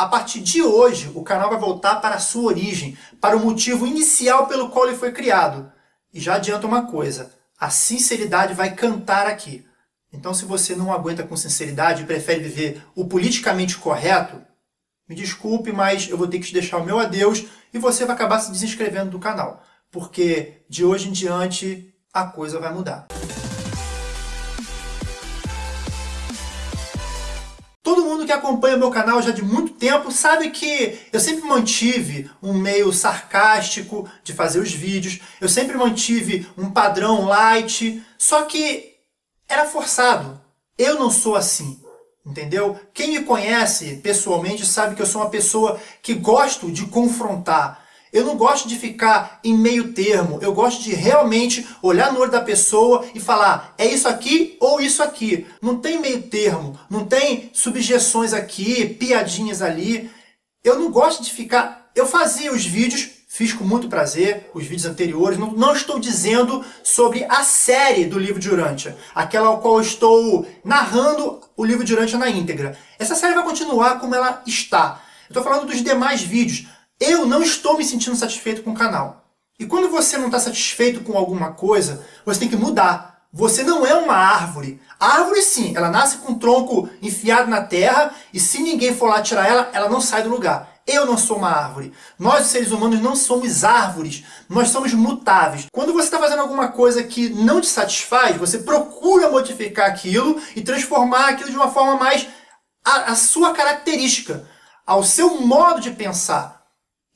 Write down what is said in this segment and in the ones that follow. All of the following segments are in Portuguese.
A partir de hoje, o canal vai voltar para a sua origem, para o motivo inicial pelo qual ele foi criado. E já adianta uma coisa, a sinceridade vai cantar aqui. Então se você não aguenta com sinceridade e prefere viver o politicamente correto, me desculpe, mas eu vou ter que te deixar o meu adeus e você vai acabar se desinscrevendo do canal. Porque de hoje em diante a coisa vai mudar. Todo mundo que acompanha meu canal já de muito tempo sabe que eu sempre mantive um meio sarcástico de fazer os vídeos, eu sempre mantive um padrão light, só que era forçado. Eu não sou assim, entendeu? Quem me conhece pessoalmente sabe que eu sou uma pessoa que gosto de confrontar, eu não gosto de ficar em meio termo, eu gosto de realmente olhar no olho da pessoa e falar, é isso aqui ou isso aqui. Não tem meio termo, não tem subjeções aqui, piadinhas ali. Eu não gosto de ficar... Eu fazia os vídeos, fiz com muito prazer, os vídeos anteriores, não, não estou dizendo sobre a série do livro de Urântia, aquela ao qual estou narrando o livro de Urântia na íntegra. Essa série vai continuar como ela está. Estou falando dos demais vídeos, eu não estou me sentindo satisfeito com o canal. E quando você não está satisfeito com alguma coisa, você tem que mudar. Você não é uma árvore. A árvore sim, ela nasce com o tronco enfiado na terra e se ninguém for lá tirar ela, ela não sai do lugar. Eu não sou uma árvore. Nós, seres humanos, não somos árvores. Nós somos mutáveis. Quando você está fazendo alguma coisa que não te satisfaz, você procura modificar aquilo e transformar aquilo de uma forma mais a, a sua característica, ao seu modo de pensar.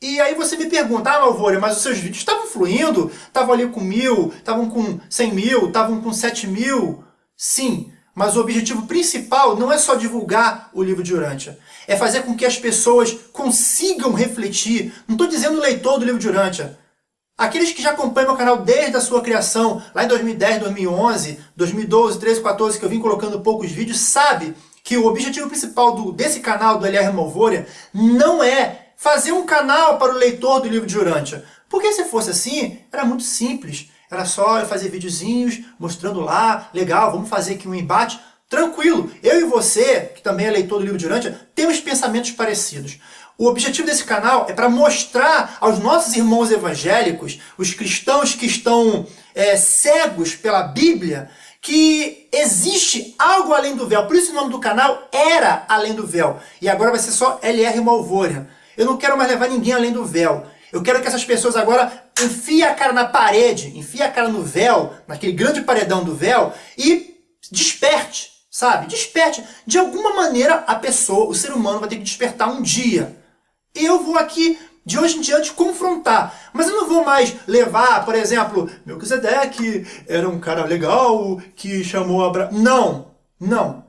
E aí você me pergunta, ah, Malvore, mas os seus vídeos estavam fluindo? Estavam ali com mil, estavam com cem mil, estavam com sete mil? Sim, mas o objetivo principal não é só divulgar o livro de Urântia. É fazer com que as pessoas consigam refletir. Não estou dizendo leitor do livro de Urântia. Aqueles que já acompanham meu canal desde a sua criação, lá em 2010, 2011, 2012, 13, 14, que eu vim colocando poucos vídeos, sabe que o objetivo principal do, desse canal, do LR Malvoria, não é fazer um canal para o leitor do livro de Urântia. Porque se fosse assim, era muito simples. Era só eu fazer videozinhos mostrando lá, legal, vamos fazer aqui um embate. Tranquilo, eu e você, que também é leitor do livro de Urântia, temos pensamentos parecidos. O objetivo desse canal é para mostrar aos nossos irmãos evangélicos, os cristãos que estão é, cegos pela Bíblia, que existe algo além do véu. Por isso o nome do canal era Além do Véu. E agora vai ser só LR Malvória. Eu não quero mais levar ninguém além do véu. Eu quero que essas pessoas agora enfiem a cara na parede, enfiem a cara no véu, naquele grande paredão do véu, e desperte, sabe? Desperte. De alguma maneira, a pessoa, o ser humano, vai ter que despertar um dia. Eu vou aqui, de hoje em diante, confrontar. Mas eu não vou mais levar, por exemplo, Melquisedeque era um cara legal, que chamou Abraão. Não, não.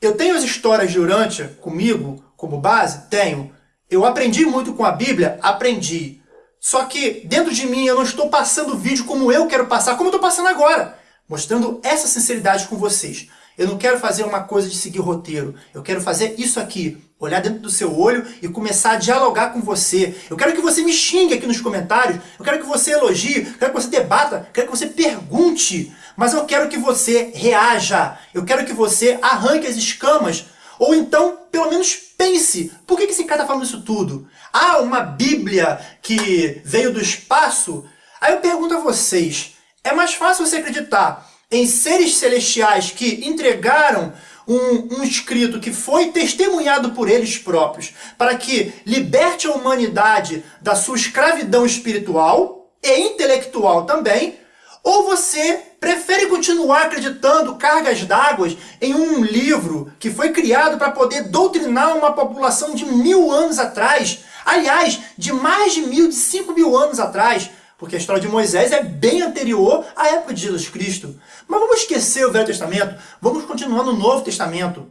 Eu tenho as histórias de Urântia comigo, como base? Tenho. Eu aprendi muito com a Bíblia? Aprendi. Só que dentro de mim eu não estou passando o vídeo como eu quero passar, como eu estou passando agora. Mostrando essa sinceridade com vocês. Eu não quero fazer uma coisa de seguir roteiro. Eu quero fazer isso aqui. Olhar dentro do seu olho e começar a dialogar com você. Eu quero que você me xingue aqui nos comentários. Eu quero que você elogie. Eu quero que você debata. Eu quero que você pergunte. Mas eu quero que você reaja. Eu quero que você arranque as escamas ou então, pelo menos pense, por que esse cara está falando isso tudo? Ah, uma Bíblia que veio do espaço? Aí eu pergunto a vocês, é mais fácil você acreditar em seres celestiais que entregaram um, um, escrito que foi testemunhado por eles próprios para que liberte a humanidade da sua escravidão espiritual e intelectual também, ou você prefere continuar acreditando cargas d'água em um livro que foi criado para poder doutrinar uma população de mil anos atrás, aliás, de mais de mil, de cinco mil anos atrás, porque a história de Moisés é bem anterior à época de Jesus Cristo. Mas vamos esquecer o Velho Testamento, vamos continuar no Novo Testamento.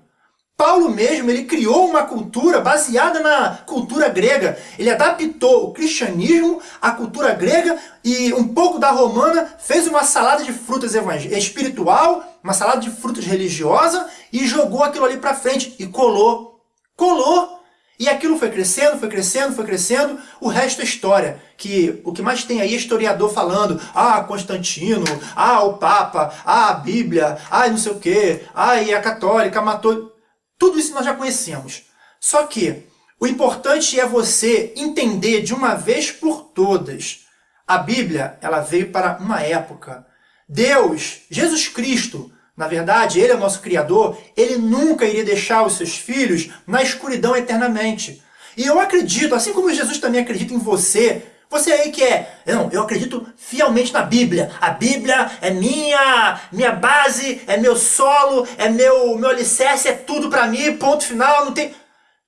Paulo mesmo, ele criou uma cultura baseada na cultura grega. Ele adaptou o cristianismo à cultura grega e um pouco da romana, fez uma salada de frutas espiritual, uma salada de frutas religiosa e jogou aquilo ali para frente e colou. Colou! E aquilo foi crescendo, foi crescendo, foi crescendo, o resto é história. Que o que mais tem aí é historiador falando, ah, Constantino, ah, o Papa, ah, a Bíblia, ah, não sei o quê, ah, e a católica matou... Tudo isso nós já conhecemos. Só que O importante é você entender de uma vez por todas. A Bíblia, ela veio para uma época. Deus, Jesus Cristo, na verdade, Ele é o nosso Criador, Ele nunca iria deixar os seus filhos na escuridão eternamente. E eu acredito, assim como Jesus também acredita em você, você aí que é, não, eu acredito fielmente na Bíblia. A Bíblia é minha, minha base, é meu solo, é meu, meu alicerce, é tudo para mim, ponto final, não tem...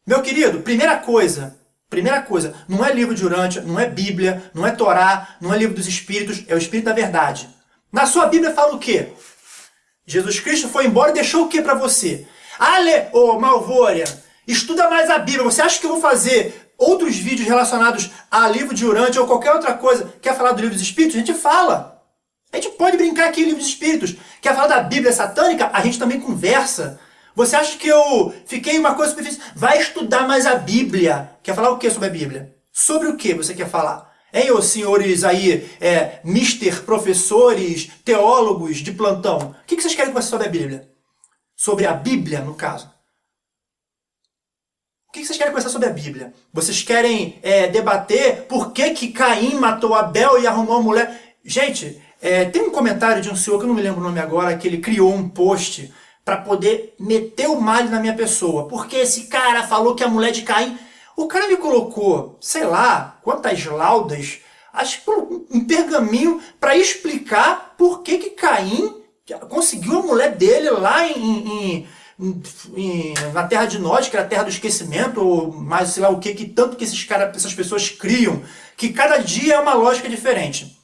Meu querido, primeira coisa, primeira coisa, não é livro de Urântia, não é Bíblia, não é Torá, não é livro dos Espíritos, é o Espírito da Verdade. Na sua Bíblia fala o quê? Jesus Cristo foi embora e deixou o que para você? Ale, ô oh, Malvória, estuda mais a Bíblia. Você acha que eu vou fazer outros vídeos relacionados a livro de Urântia ou qualquer outra coisa, quer falar do livro dos Espíritos, a gente fala. A gente pode brincar aqui em livro dos Espíritos. Quer falar da Bíblia satânica, a gente também conversa. Você acha que eu fiquei uma coisa superficial? Vai estudar mais a Bíblia. Quer falar o que sobre a Bíblia? Sobre o que você quer falar? Hein, os senhores aí, é, mister, professores, teólogos de plantão? O que vocês querem conversar sobre a Bíblia? Sobre a Bíblia, no caso. O que vocês querem conversar sobre a Bíblia? Vocês querem é, debater por que, que Caim matou Abel e arrumou a mulher? Gente, é, tem um comentário de um senhor, que eu não me lembro o nome agora, que ele criou um post para poder meter o mal na minha pessoa. Porque esse cara falou que a mulher de Caim... O cara me colocou, sei lá, quantas laudas, acho que um pergaminho para explicar por que, que Caim conseguiu a mulher dele lá em, em na terra de nós, que era a terra do esquecimento, ou mais sei lá o que, que tanto que esses cara, essas pessoas criam, que cada dia é uma lógica diferente.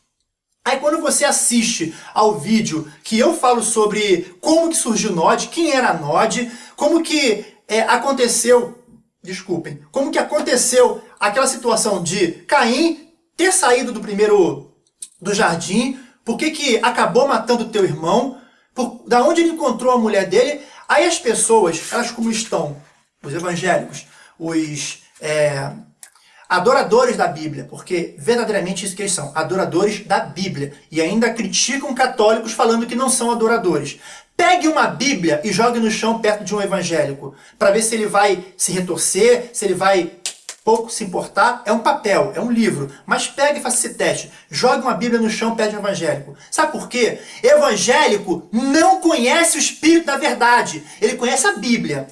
Aí quando você assiste ao vídeo que eu falo sobre como que surgiu Nod, quem era Nod, como que é, aconteceu, desculpem, como que aconteceu aquela situação de Caim ter saído do primeiro do jardim, por que que acabou matando teu irmão, por, da onde ele encontrou a mulher dele, Aí as pessoas, elas como estão, os evangélicos, os é, adoradores da Bíblia, porque verdadeiramente isso que eles são, adoradores da Bíblia, e ainda criticam católicos falando que não são adoradores. Pegue uma Bíblia e jogue no chão perto de um evangélico, para ver se ele vai se retorcer, se ele vai pouco se importar, é um papel, é um livro. Mas pegue e faça esse teste. Jogue uma Bíblia no chão, pede um evangélico. Sabe por quê? Evangélico não conhece o Espírito da verdade. Ele conhece a Bíblia.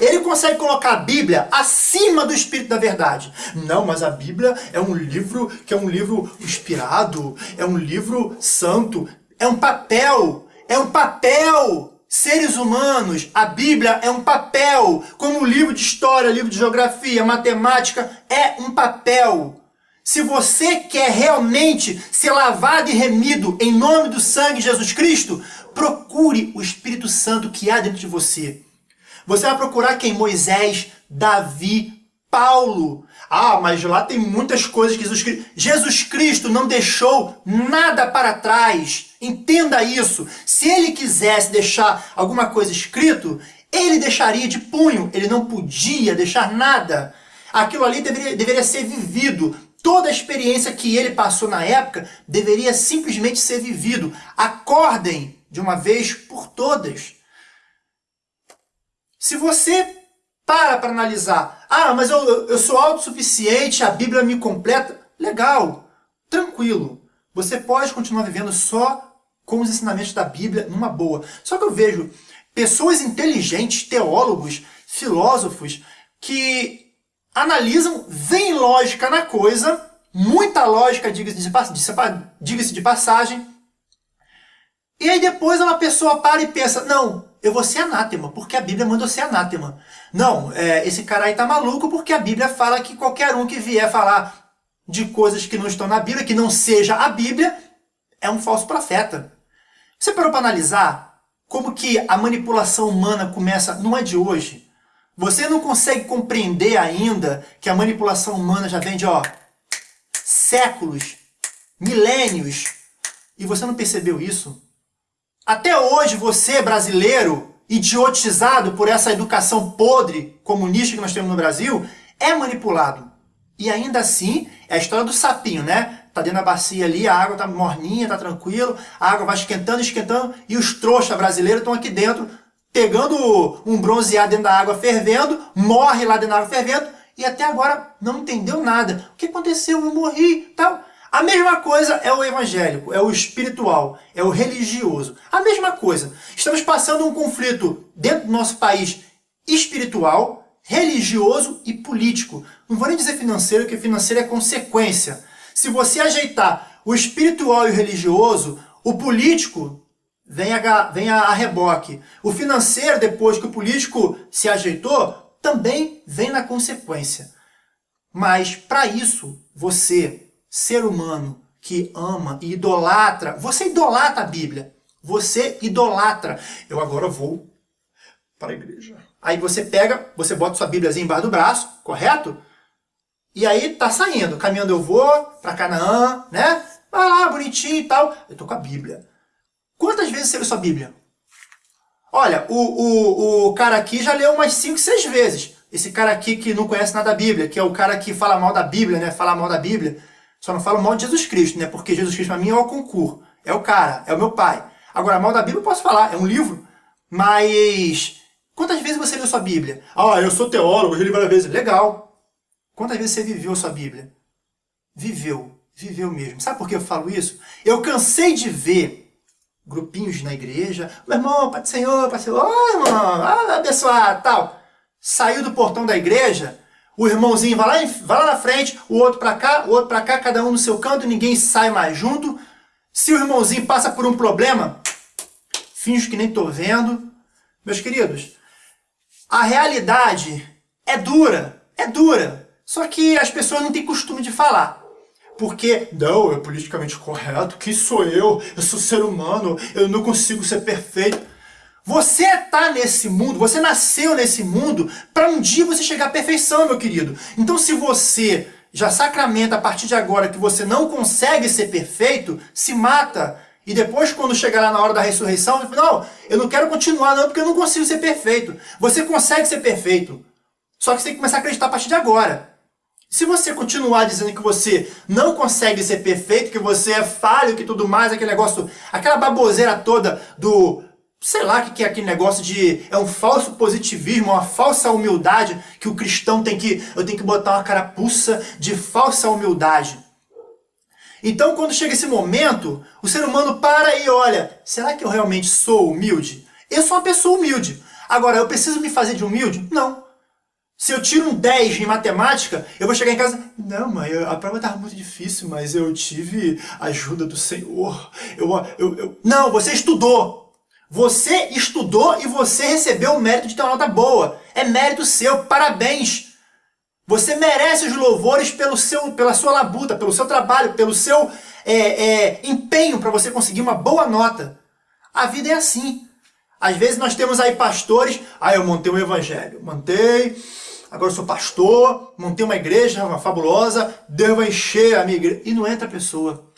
Ele consegue colocar a Bíblia acima do Espírito da verdade. Não, mas a Bíblia é um livro que é um livro inspirado, é um livro santo, é um papel, é um papel seres humanos, a Bíblia é um papel, como livro de história, livro de geografia, matemática, é um papel. Se você quer realmente ser lavado e remido em nome do sangue de Jesus Cristo, procure o Espírito Santo que há dentro de você. Você vai procurar quem? Moisés, Davi, Paulo. Ah, mas lá tem muitas coisas que Jesus Cristo... Jesus Cristo não deixou nada para trás. Entenda isso. Se ele quisesse deixar alguma coisa escrito, ele deixaria de punho. Ele não podia deixar nada. Aquilo ali deveria, deveria ser vivido. Toda a experiência que ele passou na época deveria simplesmente ser vivido. Acordem de uma vez por todas. Se você para para analisar. Ah, mas eu, eu sou autossuficiente, a Bíblia me completa. Legal, tranquilo. Você pode continuar vivendo só com os ensinamentos da Bíblia numa boa. Só que eu vejo pessoas inteligentes, teólogos, filósofos, que analisam, veem lógica na coisa, muita lógica, diga-se de, passagem, e aí depois uma pessoa para e pensa, não, eu vou ser anátema, porque a Bíblia manda eu ser anátema. Não, é, esse cara aí tá maluco porque a Bíblia fala que qualquer um que vier falar de coisas que não estão na Bíblia, que não seja a Bíblia, é um falso profeta. Você parou para analisar como que a manipulação humana começa, não é de hoje. Você não consegue compreender ainda que a manipulação humana já vem de ó, séculos, milênios, e você não percebeu isso? Até hoje você, brasileiro, idiotizado por essa educação podre comunista que nós temos no Brasil, é manipulado. E ainda assim, é a história do sapinho, né? Tá dentro da bacia ali, a água tá morninha, tá tranquilo, a água vai esquentando, esquentando, e os trouxas brasileiros estão aqui dentro, pegando um bronzeado dentro da água fervendo, morre lá dentro da água fervendo, e até agora não entendeu nada. O que aconteceu? Eu morri, tal. A mesma coisa é o evangélico, é o espiritual, é o religioso. A mesma coisa. Estamos passando um conflito dentro do nosso país espiritual, religioso e político. Não vou nem dizer financeiro, porque financeiro é consequência. Se você ajeitar o espiritual e o religioso, o político vem a, vem a, reboque. O financeiro, depois que o político se ajeitou, também vem na consequência. Mas, para isso, você, ser humano que ama e idolatra, você idolatra a Bíblia. Você idolatra. Eu agora vou para a igreja. Aí você pega, você bota sua Bíblia embaixo do braço, correto? E aí tá saindo, caminhando eu vou para Canaã, né? Vai lá, bonitinho e tal. Eu tô com a Bíblia. Quantas vezes você leu sua Bíblia? Olha, o, o, o cara aqui já leu umas 5, 6 vezes. Esse cara aqui que não conhece nada da Bíblia, que é o cara que fala mal da Bíblia, né? Fala mal da Bíblia. Só não fala mal de Jesus Cristo, né? Porque Jesus Cristo para mim é o concurso. É o cara, é o meu pai. Agora, mal da Bíblia eu posso falar, é um livro. Mas quantas vezes você leu sua Bíblia? Ah, eu sou teólogo, eu li várias vezes. Legal. Quantas vezes você viveu sua Bíblia? Viveu. Viveu mesmo. Sabe por que eu falo isso? Eu cansei de ver grupinhos na igreja. Meu irmão, Pai do Senhor, Pai do Senhor, oh, irmão, ah, abençoar, tal. Saiu do portão da igreja, o irmãozinho vai lá, vai lá na frente, o outro para cá, o outro para cá, cada um no seu canto, ninguém sai mais junto. Se o irmãozinho passa por um problema, finge que nem estou vendo. Meus queridos, a realidade é dura, é dura. Só que as pessoas não têm costume de falar. Porque, não, é politicamente correto, quem sou eu? Eu sou ser humano, eu não consigo ser perfeito. Você está nesse mundo, você nasceu nesse mundo para um dia você chegar à perfeição, meu querido. Então se você já sacramenta a partir de agora que você não consegue ser perfeito, se mata. E depois, quando chegar lá na hora da ressurreição, não, eu não quero continuar não, porque eu não consigo ser perfeito. Você consegue ser perfeito. Só que você tem que começar a acreditar a partir de agora. Se você continuar dizendo que você não consegue ser perfeito, que você é falho, que tudo mais, aquele negócio, aquela baboseira toda do, sei lá o que é aquele negócio de, é um falso positivismo, uma falsa humildade que o cristão tem que, eu tenho que botar uma carapuça de falsa humildade. Então quando chega esse momento, o ser humano para e olha, será que eu realmente sou humilde? Eu sou uma pessoa humilde. Agora, eu preciso me fazer de humilde? Não. Se eu tiro um 10 em matemática, eu vou chegar em casa... Não, mãe, a prova estava muito difícil, mas eu tive ajuda do Senhor. Eu, eu, eu... Não, você estudou. Você estudou e você recebeu o mérito de ter uma nota boa. É mérito seu, parabéns. Você merece os louvores pelo seu, pela sua labuta, pelo seu trabalho, pelo seu é, é, empenho para você conseguir uma boa nota. A vida é assim. Às vezes nós temos aí pastores, ah, eu montei um evangelho, montei, agora eu sou pastor, montei uma igreja uma fabulosa, Deus vai encher a minha igreja. E não entra a pessoa.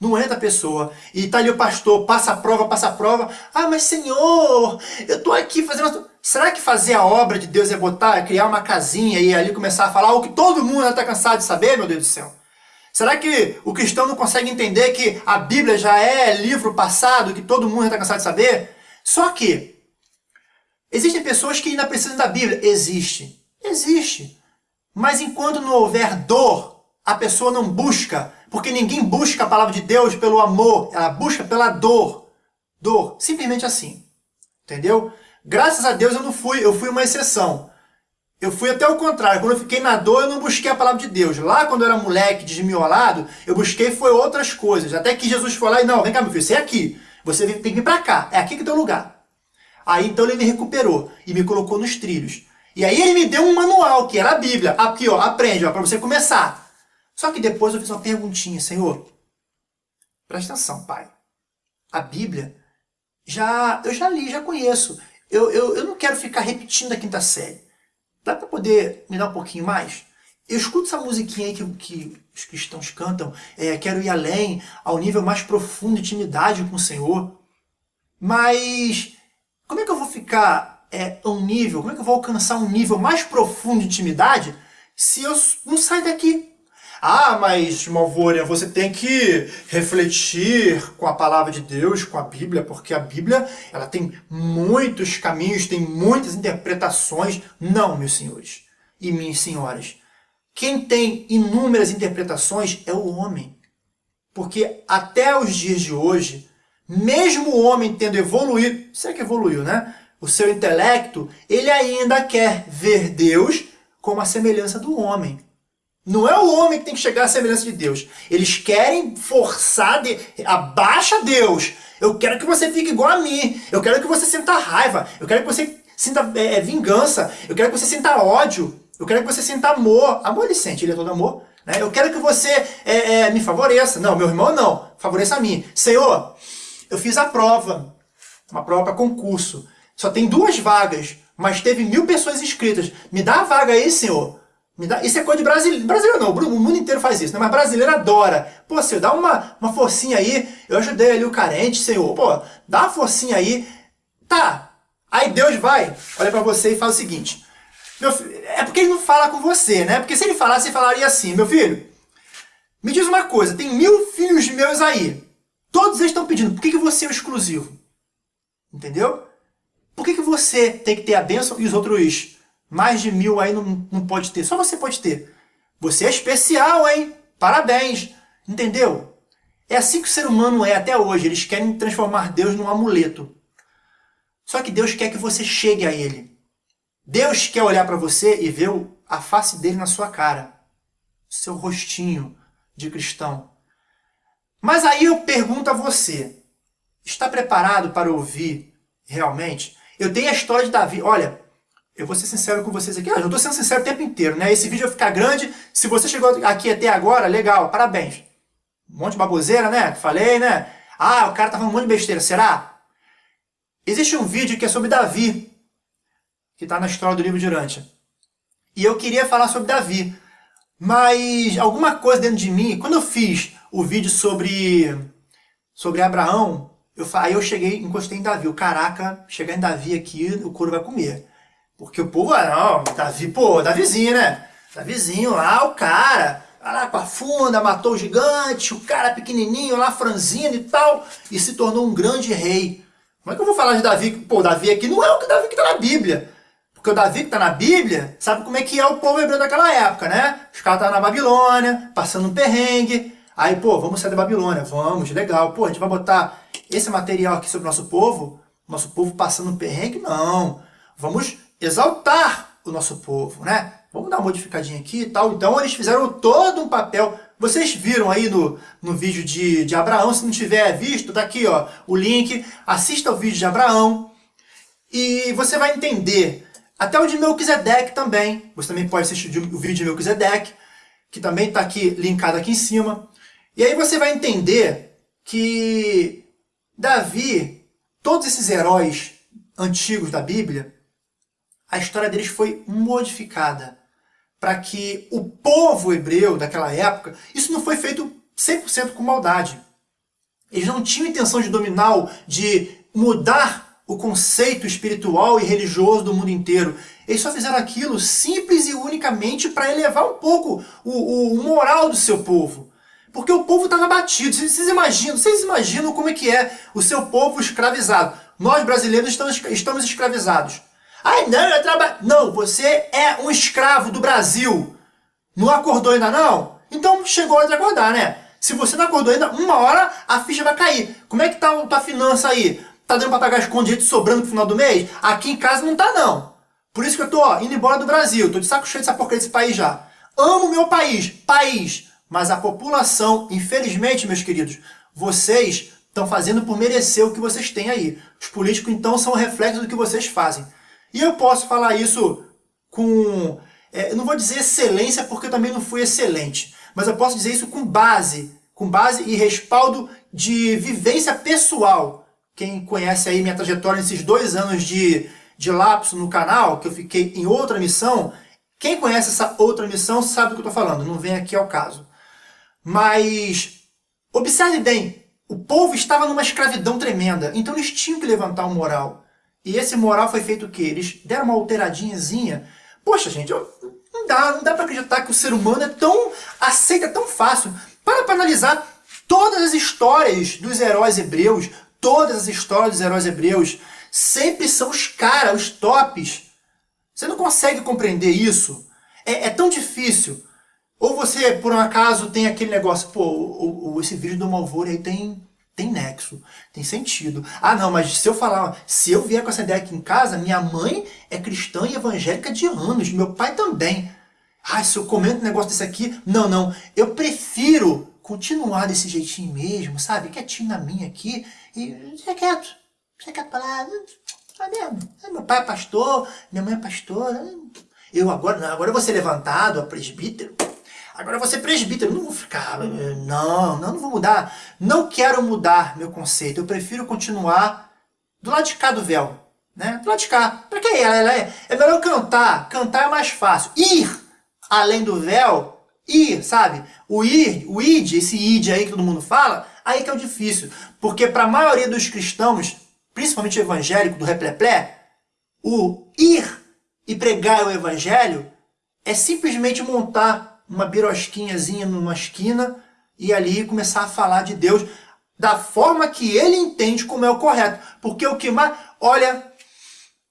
Não entra a pessoa. E tá ali o pastor, passa a prova, passa a prova. Ah, mas Senhor, eu tô aqui fazendo... Será que fazer a obra de Deus é botar, é criar uma casinha e ali começar a falar o que todo mundo está cansado de saber, meu Deus do céu? Será que o cristão não consegue entender que a Bíblia já é livro passado, que todo mundo está cansado de saber? Só que, existem pessoas que ainda precisam da Bíblia. Existe. Existe. Mas enquanto não houver dor, a pessoa não busca, porque ninguém busca a palavra de Deus pelo amor, ela busca pela dor. Dor, simplesmente assim. Entendeu? Graças a Deus eu não fui, eu fui uma exceção. Eu fui até o contrário, quando eu fiquei na dor eu não busquei a palavra de Deus. Lá quando eu era moleque, desmiolado, eu busquei foi outras coisas. Até que Jesus foi lá e não, vem cá meu filho, você é aqui. Você tem que vir pra cá, é aqui que é o lugar. Aí então ele me recuperou e me colocou nos trilhos. E aí ele me deu um manual, que era a Bíblia. Aqui, ó, aprende, ó, para você começar. Só que depois eu fiz uma perguntinha, Senhor. Presta atenção, pai. A Bíblia, já eu já li, já conheço. Eu, eu, eu não quero ficar repetindo a quinta série. Dá para poder me dar um pouquinho mais? Eu escuto essa musiquinha aí que, que os cristãos cantam, é, quero ir além, ao nível mais profundo de intimidade com o Senhor. Mas como é que eu vou ficar é, um nível, como é que eu vou alcançar um nível mais profundo de intimidade se eu não sair daqui? Ah, mas Malvônia, você tem que refletir com a palavra de Deus, com a Bíblia, porque a Bíblia ela tem muitos caminhos, tem muitas interpretações. Não, meus senhores. e minhas senhoras. Quem tem inúmeras interpretações é o homem. Porque até os dias de hoje, mesmo o homem tendo evoluído, será que evoluiu, né? O seu intelecto, ele ainda quer ver Deus como a semelhança do homem. Não é o homem que tem que chegar à semelhança de Deus. Eles querem forçar, de... abaixa Deus. Eu quero que você fique igual a mim. Eu quero que você sinta raiva. Eu quero que você sinta é, vingança. Eu quero que você sinta ódio. Eu quero que você sinta amor. Amor ele sente, ele é todo amor. Né? Eu quero que você é, é, me favoreça. Não, meu irmão não. Favoreça a mim. Senhor, eu fiz a prova. Uma prova para concurso. Só tem duas vagas, mas teve mil pessoas inscritas. Me dá a vaga aí, senhor. Me dá... Isso é coisa de brasileiro. Brasileiro não, o mundo inteiro faz isso, né? Mas brasileiro adora. Pô, senhor, dá uma, uma forcinha aí. Eu ajudei ali o carente, senhor. Pô, dá uma forcinha aí. Tá. Aí Deus vai, olha para você e fala o seguinte. Filho, é porque ele não fala com você, né? Porque se ele falasse, ele falaria assim, meu filho, me diz uma coisa, tem mil filhos meus aí. Todos eles estão pedindo, por que, que você é o exclusivo? Entendeu? Por que, que você tem que ter a bênção e os outros mais de mil aí não, não pode ter? Só você pode ter. Você é especial, hein? Parabéns. Entendeu? É assim que o ser humano é até hoje. Eles querem transformar Deus num amuleto. Só que Deus quer que você chegue a Ele. Deus quer olhar para você e ver a face dele na sua cara. Seu rostinho de cristão. Mas aí eu pergunto a você, está preparado para ouvir realmente eu tenho a história de Davi. Olha, eu vou ser sincero com vocês aqui. Ah, eu estou sendo sincero o tempo inteiro, né? Esse vídeo vai ficar grande. Se você chegou aqui até agora, legal, parabéns. Um monte de baboseira, né? Falei, né? Ah, o cara tá falando um monte de besteira. Será? Existe um vídeo que é sobre Davi, que está na história do livro de Urântia. E eu queria falar sobre Davi. Mas alguma coisa dentro de mim, quando eu fiz o vídeo sobre, sobre Abraão, eu, aí eu cheguei, encostei em Davi. O caraca, chegar em Davi aqui, o couro vai comer. Porque o povo, ah, não, Davi, pô, Davizinho, né? Davizinho lá, o cara, lá com a funda, matou o gigante, o cara pequenininho lá, franzino e tal, e se tornou um grande rei. Como é que eu vou falar de Davi? Pô, Davi aqui não é o que Davi que tá na Bíblia. Porque o Davi que tá na Bíblia, sabe como é que é o povo hebreu daquela época, né? Os caras estavam na Babilônia, passando um perrengue. Aí, pô, vamos sair da Babilônia, vamos, legal. Pô, a gente vai botar esse material aqui sobre o nosso povo, nosso povo passando perrengue, não. Vamos exaltar o nosso povo, né? Vamos dar uma modificadinha aqui e tal. Então eles fizeram todo um papel. Vocês viram aí no, no vídeo de, de Abraão, se não tiver visto, tá aqui ó, o link. Assista o vídeo de Abraão e você vai entender. Até o de Melquisedeque também. Você também pode assistir o vídeo de Melquisedeque, que também está aqui linkado aqui em cima. E aí você vai entender que Davi, todos esses heróis antigos da Bíblia, a história deles foi modificada para que o povo hebreu daquela época, isso não foi feito 100% com maldade. Eles não tinham intenção de dominar, de mudar o conceito espiritual e religioso do mundo inteiro. Eles só fizeram aquilo simples e unicamente para elevar um pouco o, o moral do seu povo. Porque o povo estava batido. Vocês imaginam, vocês imaginam como é que é o seu povo escravizado. Nós brasileiros estamos, estamos escravizados. Ai, não, eu trabalho. Não, você é um escravo do Brasil. Não acordou ainda não? Então chegou a hora de acordar, né? Se você não acordou ainda, uma hora a ficha vai cair. Como é que tá a tua finança aí? Tá dando para pagar escondido sobrando no final do mês? Aqui em casa não tá não. Por isso que eu tô ó, indo embora do Brasil. Tô de saco cheio dessa porcaria desse país já. Amo meu país. País. Mas a população, infelizmente, meus queridos, vocês estão fazendo por merecer o que vocês têm aí. Os políticos, então, são reflexo do que vocês fazem. E eu posso falar isso com... É, eu não vou dizer excelência, porque eu também não fui excelente. Mas eu posso dizer isso com base, com base e respaldo de vivência pessoal. Quem conhece aí minha trajetória nesses dois anos de, de lapso no canal, que eu fiquei em outra missão, quem conhece essa outra missão sabe do que eu estou falando, não vem aqui ao caso. Mas observe bem, o povo estava numa escravidão tremenda, então eles tinham que levantar um moral. E esse moral foi feito o quê? Eles deram uma alteradinhazinha. Poxa, gente, não dá, não dá para acreditar que o ser humano é tão aceita tão fácil. Para para analisar todas as histórias dos heróis hebreus, todas as histórias dos heróis hebreus sempre são os caras, os tops. Você não consegue compreender isso? É, é tão difícil. Ou você, por um acaso, tem aquele negócio, pô, o, o, esse vídeo do Malvore aí tem, tem nexo, tem sentido. Ah, não, mas se eu falar, se eu vier com essa ideia aqui em casa, minha mãe é cristã e evangélica de anos, meu pai também. Ah, se eu comento um negócio desse aqui, não, não, eu prefiro continuar desse jeitinho mesmo, sabe? Quietinho na minha aqui e ser quieto. Ser quieto pra lá, tá mesmo. Meu pai é pastor, minha mãe é pastora. Eu agora, não, agora eu vou ser levantado a presbítero. Agora você presbítero, não vou ficar, não, não, não vou mudar. Não quero mudar meu conceito, eu prefiro continuar do lado de cá do véu, né? Do lado de cá. Pra que é? É melhor cantar, cantar é mais fácil. Ir além do véu, ir, sabe? O ir, o id, esse id aí que todo mundo fala, aí que é o difícil. Porque para a maioria dos cristãos, principalmente evangélico do repleplé, o ir e pregar o evangelho é simplesmente montar uma birosquinhazinha numa esquina e ali começar a falar de Deus da forma que ele entende como é o correto. Porque o que mais... Olha,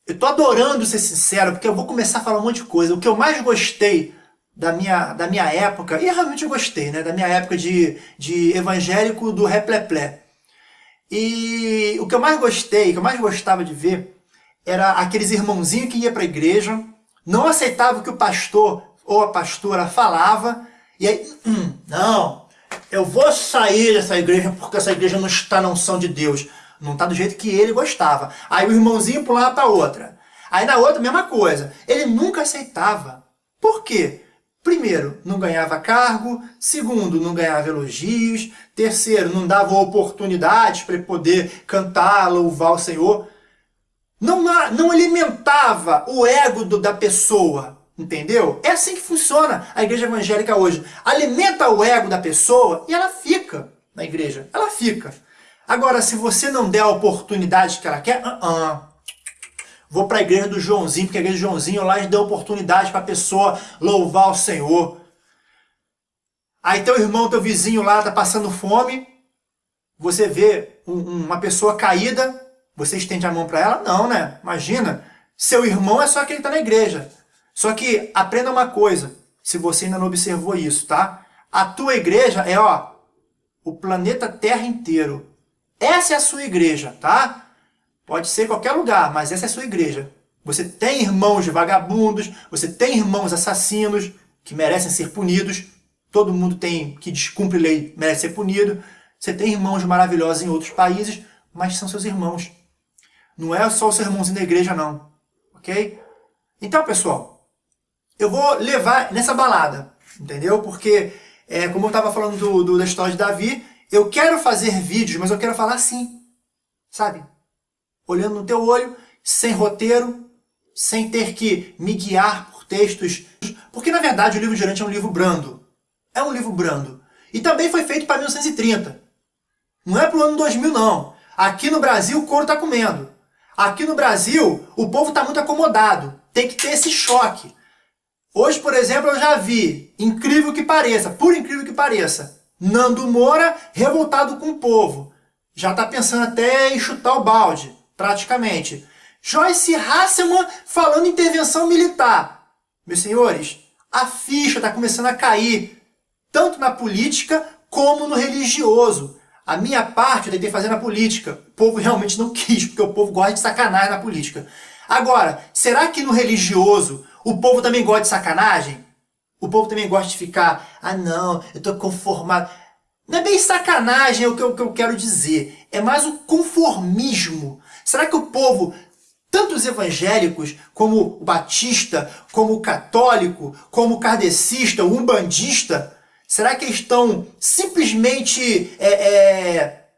eu tô adorando ser sincero, porque eu vou começar a falar um monte de coisa. O que eu mais gostei da minha, da minha época, e realmente eu gostei, né? Da minha época de, de evangélico do repleplé. E o que eu mais gostei, o que eu mais gostava de ver, era aqueles irmãozinhos que ia para a igreja, não aceitava que o pastor ou a pastora falava, e aí, hum, não, eu vou sair dessa igreja porque essa igreja não está na unção de Deus. Não está do jeito que ele gostava. Aí o irmãozinho pulava para outra. Aí na outra, mesma coisa. Ele nunca aceitava. Por quê? Primeiro, não ganhava cargo. Segundo, não ganhava elogios. Terceiro, não dava oportunidades para poder cantar, louvar o Senhor. Não, não alimentava o ego do, da pessoa. Entendeu? É assim que funciona a igreja evangélica hoje. Alimenta o ego da pessoa e ela fica na igreja. Ela fica. Agora, se você não der a oportunidade que ela quer, uh -uh. vou para a igreja do Joãozinho, porque a igreja do Joãozinho lá deu oportunidade para a pessoa louvar o Senhor. Aí teu irmão, teu vizinho lá está passando fome, você vê um, uma pessoa caída, você estende a mão para ela? Não, né? Imagina, seu irmão é só quem está na igreja. Só que aprenda uma coisa, se você ainda não observou isso, tá? A tua igreja é, ó, o planeta Terra inteiro. Essa é a sua igreja, tá? Pode ser qualquer lugar, mas essa é a sua igreja. Você tem irmãos vagabundos, você tem irmãos assassinos que merecem ser punidos. Todo mundo tem que descumpre lei merece ser punido. Você tem irmãos maravilhosos em outros países, mas são seus irmãos. Não é só o seu irmãozinho da igreja, não. Ok? Então, pessoal, eu vou levar nessa balada, entendeu? Porque, é, como eu estava falando do, do, da história de Davi, eu quero fazer vídeos, mas eu quero falar assim, sabe? Olhando no teu olho, sem roteiro, sem ter que me guiar por textos. Porque, na verdade, o livro de Urante é um livro brando. É um livro brando. E também foi feito para 1930. Não é para o ano 2000, não. Aqui no Brasil, o couro está comendo. Aqui no Brasil, o povo está muito acomodado. Tem que ter esse choque. Hoje, por exemplo, eu já vi, incrível que pareça, por incrível que pareça, Nando Moura revoltado com o povo. Já está pensando até em chutar o balde, praticamente. Joyce Hasselman falando intervenção militar. Meus senhores, a ficha está começando a cair, tanto na política como no religioso. A minha parte eu tentei fazer na política. O povo realmente não quis, porque o povo gosta de sacanagem na política. Agora, será que no religioso o povo também gosta de sacanagem? O povo também gosta de ficar, ah não, eu tô conformado. Não é bem sacanagem o que, eu, que eu quero dizer, é mais o conformismo. Será que o povo, tanto os evangélicos, como o batista, como o católico, como o kardecista, o umbandista, será que estão simplesmente é, é,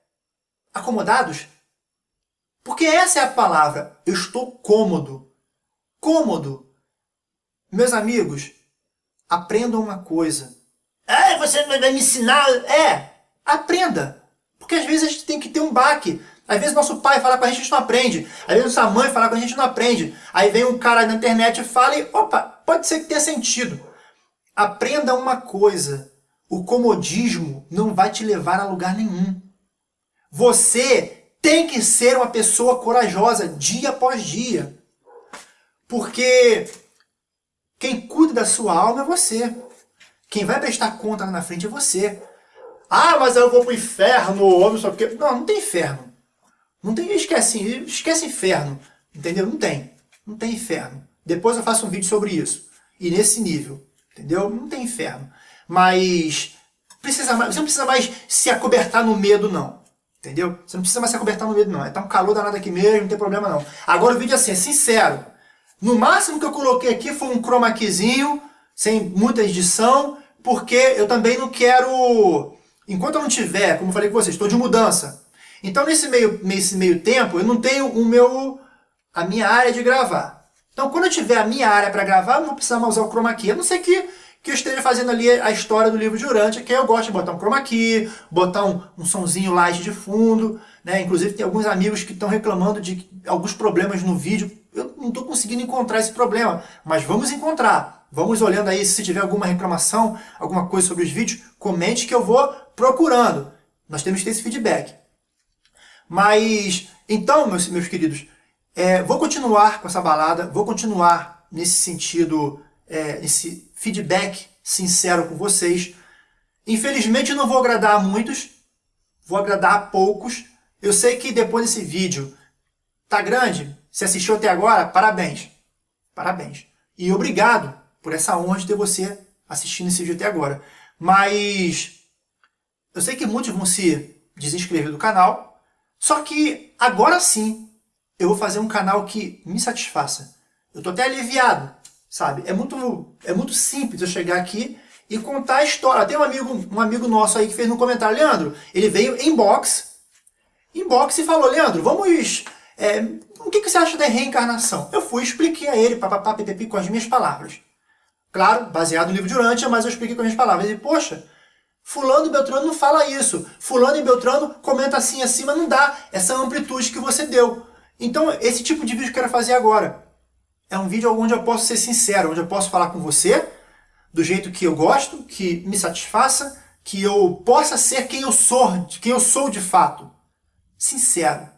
acomodados? Porque essa é a palavra, eu estou cômodo. Cômodo. Meus amigos, aprendam uma coisa. Ah, você vai me ensinar? É, aprenda. Porque às vezes a gente tem que ter um baque. Às vezes nosso pai fala com a gente, a gente não aprende. Às vezes nossa mãe fala com a gente, não aprende. Aí vem um cara na internet e fala e, opa, pode ser que tenha sentido. Aprenda uma coisa. O comodismo não vai te levar a lugar nenhum. Você tem que ser uma pessoa corajosa dia após dia. Porque Quem cuida da sua alma é você. Quem vai prestar conta lá na frente é você. Ah, mas eu vou pro inferno, sei o quê. Não, não tem inferno. Não tem, esquece, esquece inferno. Entendeu? Não tem. Não tem inferno. Depois eu faço um vídeo sobre isso. E nesse nível. Entendeu? Não tem inferno. Mas precisa mais, você não precisa mais se acobertar no medo, não. Entendeu? Você não precisa mais se acobertar no medo, não. É tá um calor danado aqui mesmo, não tem problema não. Agora o vídeo é assim, é sincero. No máximo que eu coloquei aqui foi um chroma keyzinho, sem muita edição, porque eu também não quero... Enquanto eu não tiver, como falei com vocês, estou de mudança. Então nesse meio, nesse meio tempo eu não tenho o meu, a minha área de gravar. Então quando eu tiver a minha área para gravar, eu não vou precisar mais usar o chroma key. A não ser que que eu esteja fazendo ali a história do livro de Urântia, que eu gosto de botar um chroma key, botar um, um sonzinho light de fundo, né? Inclusive tem alguns amigos que estão reclamando de alguns problemas no vídeo. Eu não estou conseguindo encontrar esse problema, mas vamos encontrar. Vamos olhando aí, se tiver alguma reclamação, alguma coisa sobre os vídeos, comente que eu vou procurando. Nós temos que ter esse feedback. Mas, então, meus, meus queridos, é, vou continuar com essa balada, vou continuar nesse sentido, é, nesse feedback sincero com vocês. Infelizmente não vou agradar a muitos, vou agradar a poucos. Eu sei que depois desse vídeo tá grande, se assistiu até agora, parabéns. Parabéns. E obrigado por essa honra de ter você assistindo esse vídeo até agora. Mas eu sei que muitos vão se desinscrever do canal, só que agora sim eu vou fazer um canal que me satisfaça. Eu estou até aliviado sabe? É muito, é muito simples eu chegar aqui e contar a história. Tem um amigo, um amigo nosso aí que fez no comentário, Leandro, ele veio em box, em box e falou, Leandro, vamos... É, o que, você acha da reencarnação? Eu fui e expliquei a ele, papapá, pipipi, com as minhas palavras. Claro, baseado no livro de Urântia, mas eu expliquei com as minhas palavras. Ele, poxa, fulano e Beltrano não fala isso. Fulano e Beltrano comenta assim, mas não dá essa amplitude que você deu. Então, esse tipo de vídeo que eu quero fazer agora. É um vídeo onde eu posso ser sincero, onde eu posso falar com você do jeito que eu gosto, que me satisfaça, que eu possa ser quem eu sou, quem eu sou de fato. Sincero.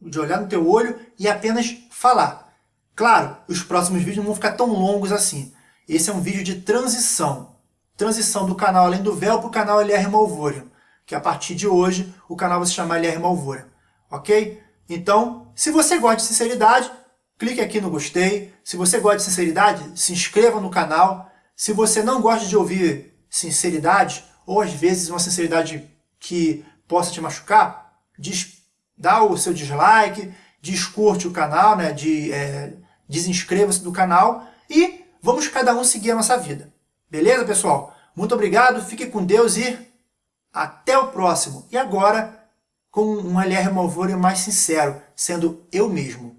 De olhar no teu olho e apenas falar. Claro, os próximos vídeos não vão ficar tão longos assim. Esse é um vídeo de transição. Transição do canal Além do Véu para o canal LR Malvorium. Que a partir de hoje o canal vai se chamar LR Malvorium. Ok? Então, se você gosta de sinceridade, clique aqui no gostei. Se você gosta de sinceridade, se inscreva no canal. Se você não gosta de ouvir sinceridade, ou às vezes uma sinceridade que possa te machucar, diz, dá o seu dislike, descurte o canal, né, de, é, desinscreva-se do canal e vamos cada um seguir a nossa vida. Beleza, pessoal? Muito obrigado, fique com Deus e até o próximo. E agora, com um LR Malvore mais sincero, sendo eu mesmo.